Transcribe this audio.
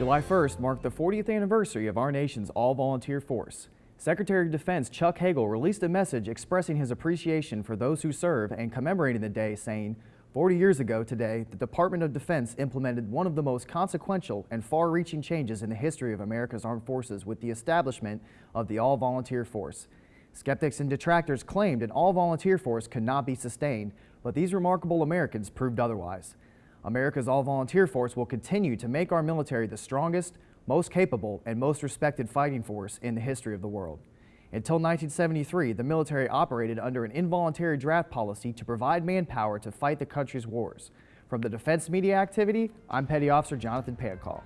July 1st marked the 40th anniversary of our nation's all-volunteer force. Secretary of Defense Chuck Hagel released a message expressing his appreciation for those who serve and commemorating the day, saying, 40 years ago today, the Department of Defense implemented one of the most consequential and far-reaching changes in the history of America's armed forces with the establishment of the all-volunteer force. Skeptics and detractors claimed an all-volunteer force could not be sustained, but these remarkable Americans proved otherwise. America's all-volunteer force will continue to make our military the strongest, most capable, and most respected fighting force in the history of the world. Until 1973, the military operated under an involuntary draft policy to provide manpower to fight the country's wars. From the Defense Media Activity, I'm Petty Officer Jonathan Pancall.